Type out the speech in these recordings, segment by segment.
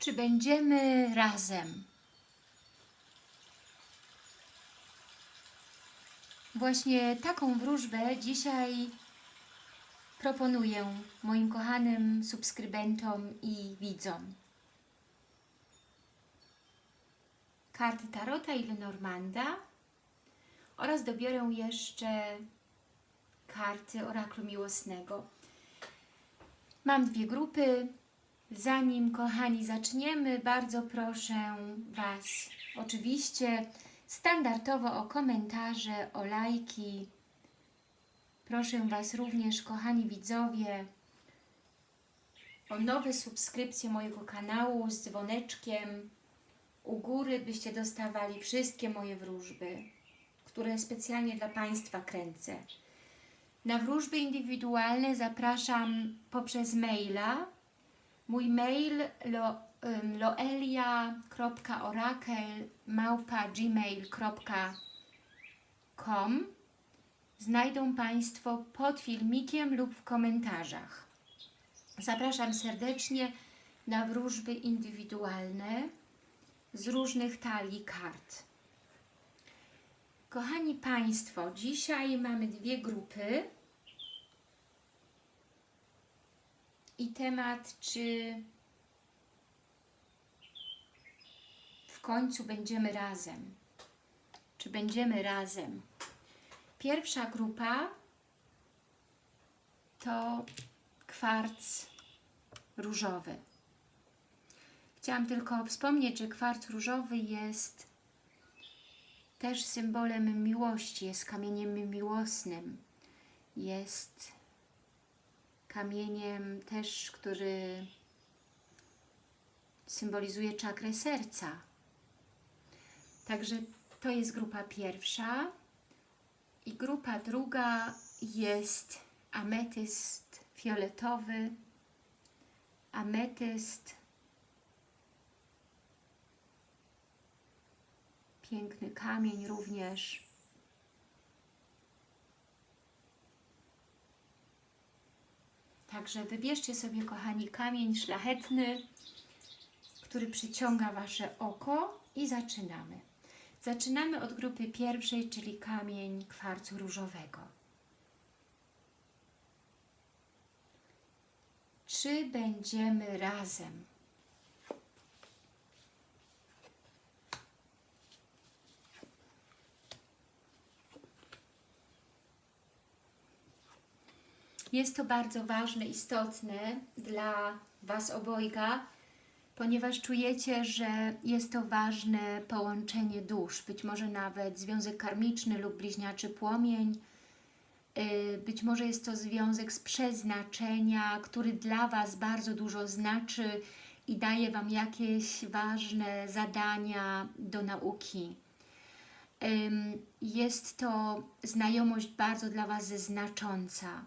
Czy będziemy razem? Właśnie taką wróżbę dzisiaj proponuję moim kochanym subskrybentom i widzom. Karty Tarota i Lenormanda oraz dobiorę jeszcze karty Oraklu Miłosnego. Mam dwie grupy. Zanim, kochani, zaczniemy, bardzo proszę Was oczywiście standardowo o komentarze, o lajki. Proszę Was również, kochani widzowie, o nowe subskrypcje mojego kanału z dzwoneczkiem u góry, byście dostawali wszystkie moje wróżby, które specjalnie dla Państwa kręcę. Na wróżby indywidualne zapraszam poprzez maila. Mój mail lo, um, loelia.orakel.gmail.com Znajdą Państwo pod filmikiem lub w komentarzach. Zapraszam serdecznie na wróżby indywidualne z różnych talii kart. Kochani Państwo, dzisiaj mamy dwie grupy i temat, czy w końcu będziemy razem. Czy będziemy razem. Pierwsza grupa to kwarc różowy. Chciałam tylko wspomnieć, że kwarc różowy jest też symbolem miłości, jest kamieniem miłosnym, jest kamieniem też, który symbolizuje czakrę serca. Także to jest grupa pierwsza i grupa druga jest ametyst fioletowy, ametyst Piękny kamień również. Także wybierzcie sobie, kochani, kamień szlachetny, który przyciąga Wasze oko i zaczynamy. Zaczynamy od grupy pierwszej, czyli kamień kwarcu różowego. Czy będziemy razem? Jest to bardzo ważne, istotne dla Was obojga, ponieważ czujecie, że jest to ważne połączenie dusz, być może nawet związek karmiczny lub bliźniaczy płomień, y, być może jest to związek z przeznaczenia, który dla Was bardzo dużo znaczy i daje Wam jakieś ważne zadania do nauki. Jest to znajomość bardzo dla Was znacząca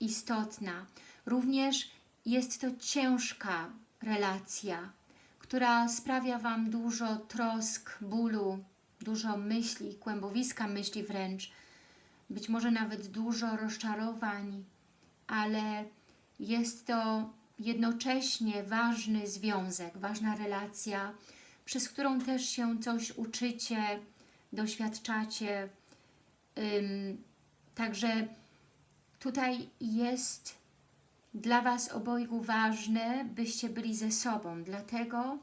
istotna. Również jest to ciężka relacja, która sprawia Wam dużo trosk, bólu, dużo myśli, kłębowiska myśli wręcz, być może nawet dużo rozczarowań, ale jest to jednocześnie ważny związek, ważna relacja, przez którą też się coś uczycie, doświadczacie. Także Tutaj jest dla Was obojgu ważne, byście byli ze sobą, dlatego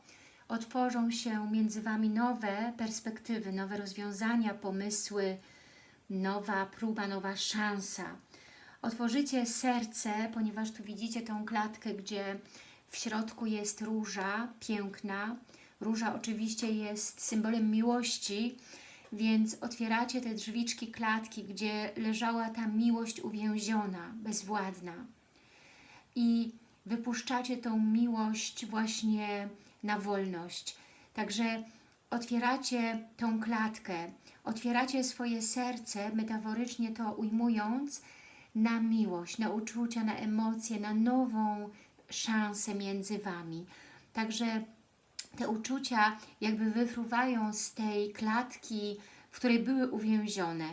otworzą się między Wami nowe perspektywy, nowe rozwiązania, pomysły, nowa próba, nowa szansa. Otworzycie serce, ponieważ tu widzicie tą klatkę, gdzie w środku jest róża piękna. Róża oczywiście jest symbolem miłości, więc otwieracie te drzwiczki klatki, gdzie leżała ta miłość uwięziona, bezwładna. I wypuszczacie tą miłość właśnie na wolność. Także otwieracie tą klatkę, otwieracie swoje serce, metaforycznie to ujmując, na miłość, na uczucia, na emocje, na nową szansę między Wami. Także te uczucia jakby wyfruwają z tej klatki, w której były uwięzione.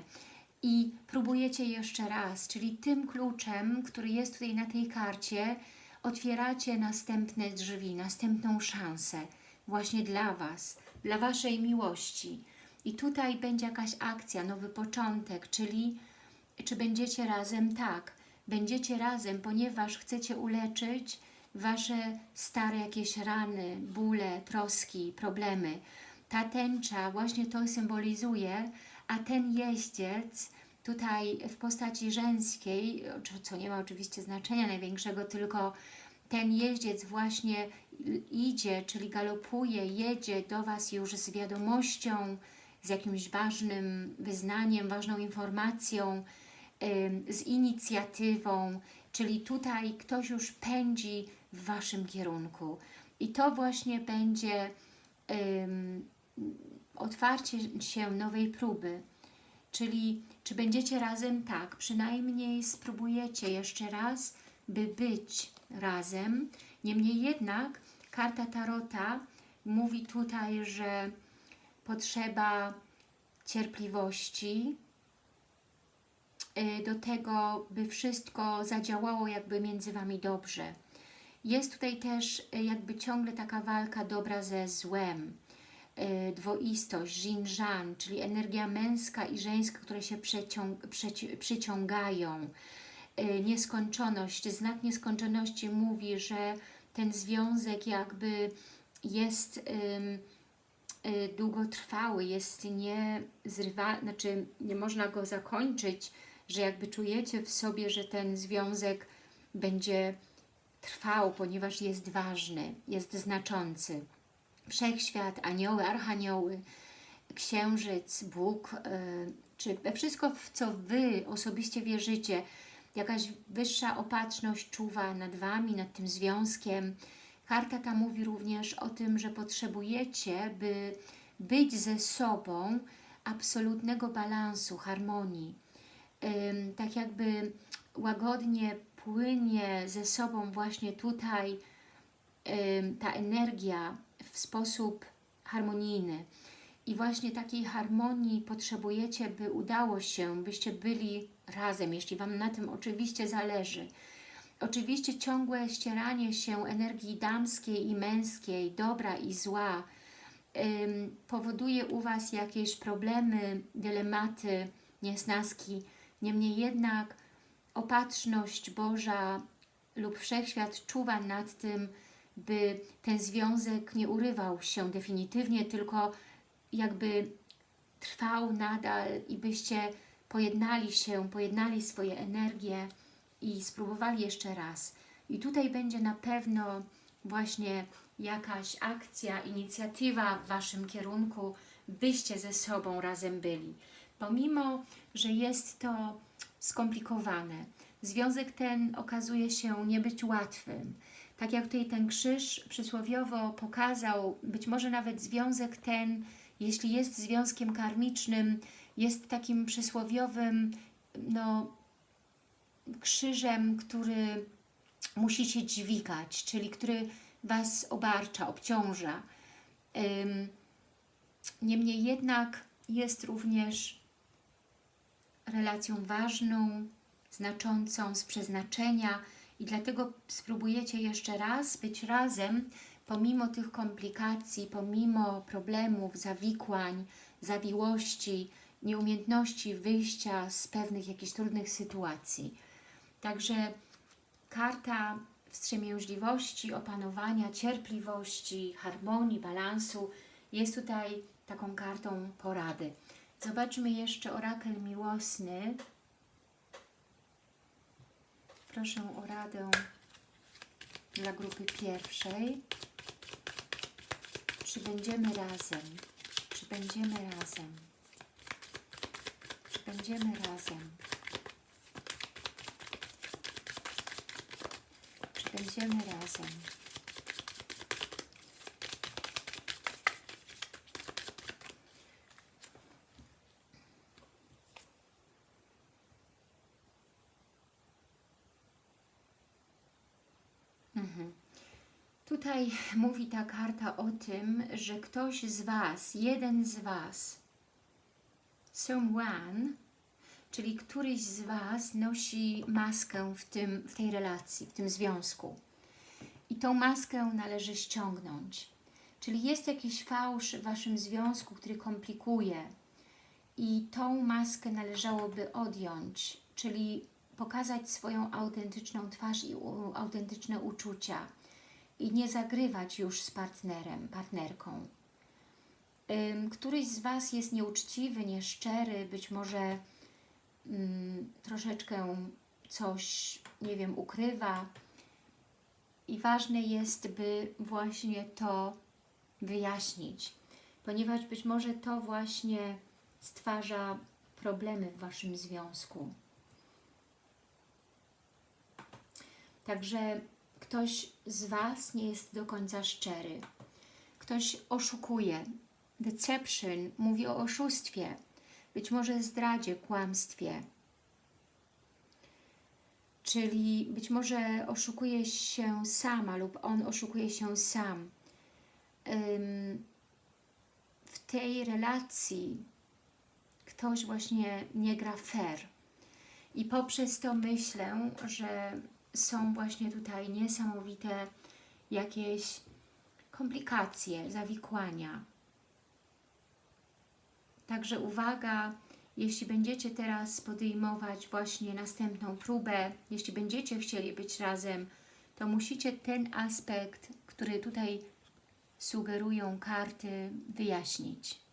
I próbujecie jeszcze raz, czyli tym kluczem, który jest tutaj na tej karcie, otwieracie następne drzwi, następną szansę właśnie dla Was, dla Waszej miłości. I tutaj będzie jakaś akcja, nowy początek, czyli czy będziecie razem? Tak, będziecie razem, ponieważ chcecie uleczyć Wasze stare jakieś rany, bóle, troski, problemy. Ta tęcza właśnie to symbolizuje, a ten jeździec tutaj w postaci żeńskiej, co nie ma oczywiście znaczenia największego, tylko ten jeździec właśnie idzie, czyli galopuje, jedzie do Was już z wiadomością, z jakimś ważnym wyznaniem, ważną informacją, z inicjatywą, czyli tutaj ktoś już pędzi w Waszym kierunku. I to właśnie będzie um, otwarcie się nowej próby. Czyli czy będziecie razem? Tak, przynajmniej spróbujecie jeszcze raz, by być razem. Niemniej jednak karta Tarota mówi tutaj, że potrzeba cierpliwości y, do tego, by wszystko zadziałało jakby między Wami dobrze. Jest tutaj też y, jakby ciągle taka walka dobra ze złem, y, dwoistość, yin-żan, czyli energia męska i żeńska, które się przyciągają, nieskończoność. Znak nieskończoności mówi, że ten związek jakby jest długotrwały, jest nie zrywa, znaczy nie można go zakończyć, że jakby czujecie w sobie, że ten związek będzie trwał, ponieważ jest ważny, jest znaczący. Wszechświat, anioły, archanioły, księżyc, Bóg, yy, czy wszystko, w co Wy osobiście wierzycie, jakaś wyższa opatrzność czuwa nad Wami, nad tym związkiem, Karta ta mówi również o tym, że potrzebujecie, by być ze sobą absolutnego balansu, harmonii. Tak jakby łagodnie płynie ze sobą właśnie tutaj ta energia w sposób harmonijny. I właśnie takiej harmonii potrzebujecie, by udało się, byście byli razem, jeśli Wam na tym oczywiście zależy. Oczywiście ciągłe ścieranie się energii damskiej i męskiej, dobra i zła, powoduje u Was jakieś problemy, dylematy, niesnaski. Niemniej jednak opatrzność Boża lub Wszechświat czuwa nad tym, by ten związek nie urywał się definitywnie, tylko jakby trwał nadal i byście pojednali się, pojednali swoje energie, i spróbowali jeszcze raz. I tutaj będzie na pewno właśnie jakaś akcja, inicjatywa w Waszym kierunku, byście ze sobą razem byli. Pomimo, że jest to skomplikowane, związek ten okazuje się nie być łatwym. Tak jak tutaj ten krzyż przysłowiowo pokazał, być może nawet związek ten, jeśli jest związkiem karmicznym, jest takim przysłowiowym no, krzyżem, który musicie dźwigać, czyli który Was obarcza, obciąża. Niemniej jednak jest również relacją ważną, znaczącą z przeznaczenia i dlatego spróbujecie jeszcze raz być razem, pomimo tych komplikacji, pomimo problemów, zawikłań, zawiłości, nieumiejętności wyjścia z pewnych jakichś trudnych sytuacji. Także karta wstrzemięźliwości, opanowania, cierpliwości, harmonii, balansu jest tutaj taką kartą porady. Zobaczmy jeszcze orakel miłosny. Proszę o radę dla grupy pierwszej. Czy będziemy razem? Czy będziemy razem? Czy będziemy razem? Będziemy razem. Tutaj mówi ta karta o tym, że ktoś z Was, jeden z Was, someone, czyli któryś z Was nosi maskę w, tym, w tej relacji, w tym związku. i tą maskę należy ściągnąć. Czyli jest jakiś fałsz w Waszym związku, który komplikuje i tą maskę należałoby odjąć, czyli pokazać swoją autentyczną twarz i autentyczne uczucia i nie zagrywać już z partnerem, partnerką. Któryś z Was jest nieuczciwy, nieszczery, być może ym, troszeczkę coś, nie wiem, ukrywa i ważne jest, by właśnie to wyjaśnić, ponieważ być może to właśnie stwarza problemy w Waszym związku. Także ktoś z Was nie jest do końca szczery. Ktoś oszukuje. Deception mówi o oszustwie, być może zdradzie, kłamstwie. Czyli być może oszukuje się sama lub on oszukuje się sam. W tej relacji ktoś właśnie nie gra fair. I poprzez to myślę, że są właśnie tutaj niesamowite jakieś komplikacje, zawikłania. Także uwaga, jeśli będziecie teraz podejmować właśnie następną próbę, jeśli będziecie chcieli być razem, to musicie ten aspekt, który tutaj sugerują karty, wyjaśnić.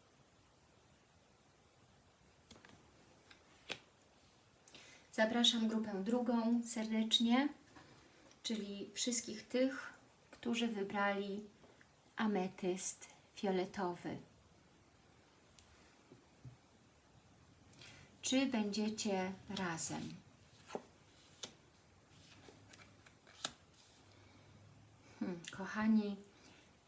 Zapraszam grupę drugą serdecznie, czyli wszystkich tych, którzy wybrali ametyst fioletowy. Czy będziecie razem? Hmm, kochani,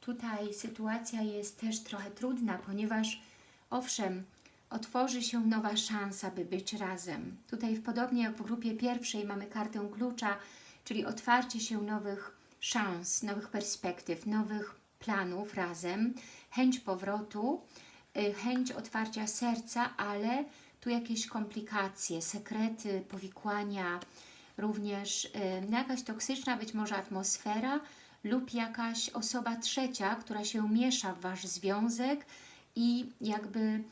tutaj sytuacja jest też trochę trudna, ponieważ owszem, otworzy się nowa szansa, by być razem. Tutaj w podobnie jak w grupie pierwszej mamy kartę klucza, czyli otwarcie się nowych szans, nowych perspektyw, nowych planów razem, chęć powrotu, y, chęć otwarcia serca, ale tu jakieś komplikacje, sekrety, powikłania, również y, jakaś toksyczna być może atmosfera lub jakaś osoba trzecia, która się miesza w Wasz związek i jakby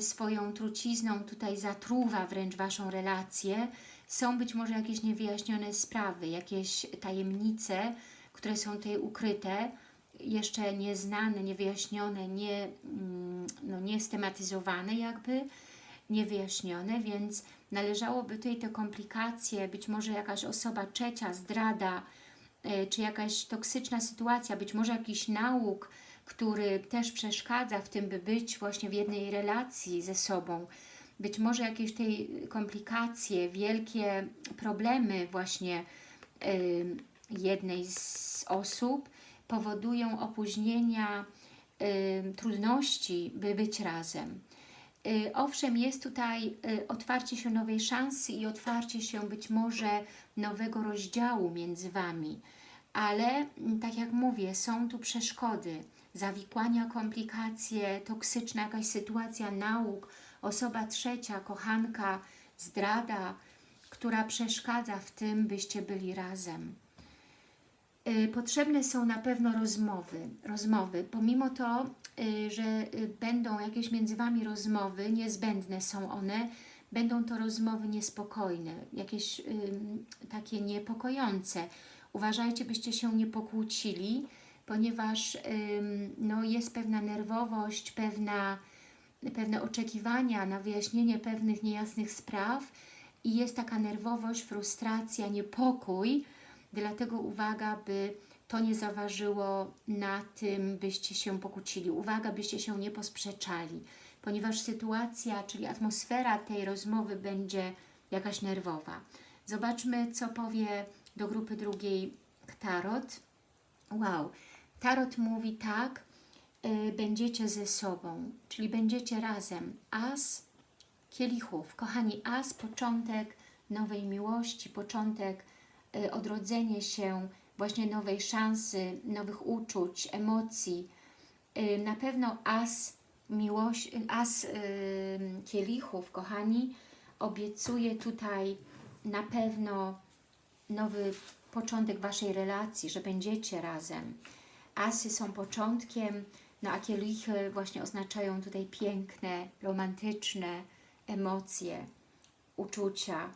swoją trucizną tutaj zatruwa wręcz Waszą relację. Są być może jakieś niewyjaśnione sprawy, jakieś tajemnice, które są tutaj ukryte, jeszcze nieznane, niewyjaśnione, nie, mm, no, niestematyzowane jakby, niewyjaśnione, więc należałoby tutaj te komplikacje, być może jakaś osoba trzecia, zdrada, e, czy jakaś toksyczna sytuacja, być może jakiś nauk, który też przeszkadza w tym, by być właśnie w jednej relacji ze sobą. Być może jakieś tej komplikacje, wielkie problemy właśnie jednej z osób powodują opóźnienia, trudności, by być razem. Y, owszem, jest tutaj y, otwarcie się nowej szansy i otwarcie się być może nowego rozdziału między Wami, ale tak jak mówię, są tu przeszkody, zawikłania, komplikacje, toksyczna jakaś sytuacja, nauk, osoba trzecia, kochanka, zdrada, która przeszkadza w tym, byście byli razem. Y, potrzebne są na pewno rozmowy, rozmowy. Pomimo to, y, że y, będą jakieś między Wami rozmowy, niezbędne są one, będą to rozmowy niespokojne, jakieś takie niepokojące. Uważajcie, byście się nie pokłócili, ponieważ no, jest pewna nerwowość, pewna, pewne oczekiwania na wyjaśnienie pewnych niejasnych spraw i jest taka nerwowość, frustracja, niepokój, Dlatego uwaga, by to nie zaważyło na tym, byście się pokłócili. Uwaga, byście się nie posprzeczali, ponieważ sytuacja, czyli atmosfera tej rozmowy będzie jakaś nerwowa. Zobaczmy, co powie do grupy drugiej Tarot. Wow, Tarot mówi tak, y, będziecie ze sobą, czyli będziecie razem. As kielichów. Kochani, as, początek nowej miłości, początek Y, odrodzenie się właśnie nowej szansy, nowych uczuć, emocji. Y, na pewno as, miłość, as kielichów, kochani, obiecuje tutaj na pewno nowy początek Waszej relacji, że będziecie razem. Asy są początkiem, no a kielichy właśnie oznaczają tutaj piękne, romantyczne emocje, uczucia,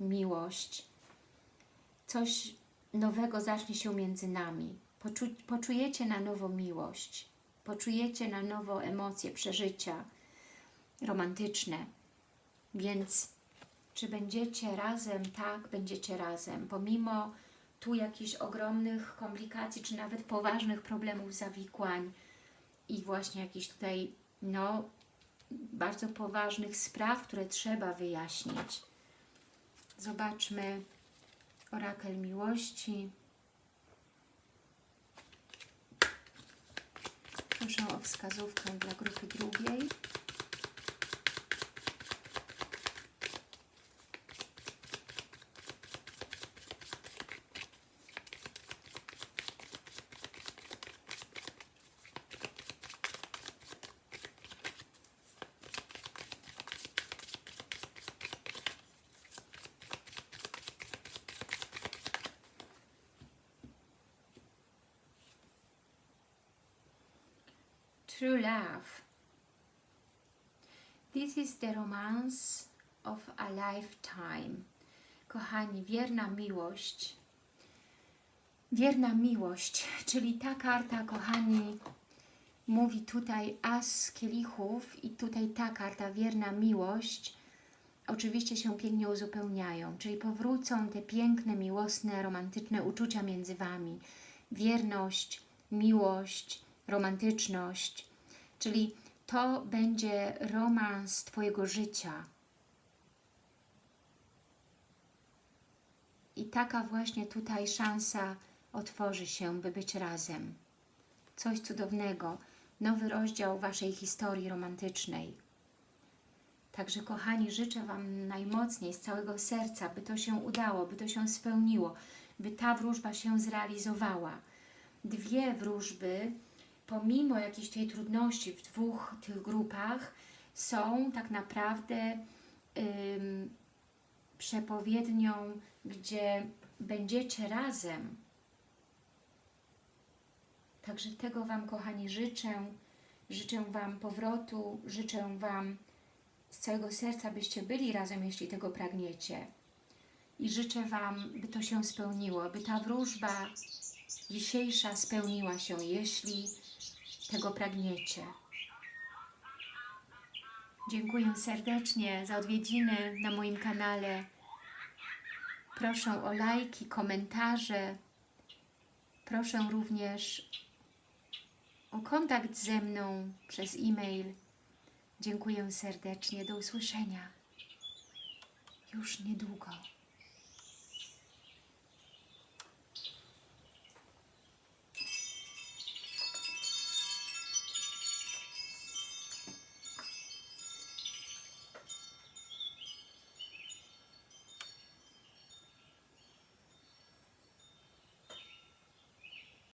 miłość. Coś nowego zacznie się między nami. Poczu poczujecie na nowo miłość, poczujecie na nowo emocje, przeżycia romantyczne. Więc czy będziecie razem? Tak, będziecie razem. Pomimo tu jakichś ogromnych komplikacji, czy nawet poważnych problemów, zawikłań i właśnie jakichś tutaj, no, bardzo poważnych spraw, które trzeba wyjaśnić. Zobaczmy orakel miłości. Proszę o wskazówkę dla grupy drugiej. True love. This is the romance of a lifetime. Kochani, wierna miłość. Wierna miłość, czyli ta karta, kochani, mówi tutaj as kielichów i tutaj ta karta, wierna miłość, oczywiście się pięknie uzupełniają, czyli powrócą te piękne, miłosne, romantyczne uczucia między Wami. Wierność, miłość, romantyczność, czyli to będzie romans Twojego życia. I taka właśnie tutaj szansa otworzy się, by być razem. Coś cudownego, nowy rozdział Waszej historii romantycznej. Także kochani, życzę Wam najmocniej, z całego serca, by to się udało, by to się spełniło, by ta wróżba się zrealizowała. Dwie wróżby, pomimo jakiejś tej trudności w dwóch tych grupach, są tak naprawdę ym, przepowiednią, gdzie będziecie razem. Także tego Wam, kochani, życzę. Życzę Wam powrotu, życzę Wam z całego serca, byście byli razem, jeśli tego pragniecie. I życzę Wam, by to się spełniło, by ta wróżba dzisiejsza spełniła się, jeśli tego pragniecie. Dziękuję serdecznie za odwiedziny na moim kanale. Proszę o lajki, komentarze. Proszę również o kontakt ze mną przez e-mail. Dziękuję serdecznie. Do usłyszenia już niedługo.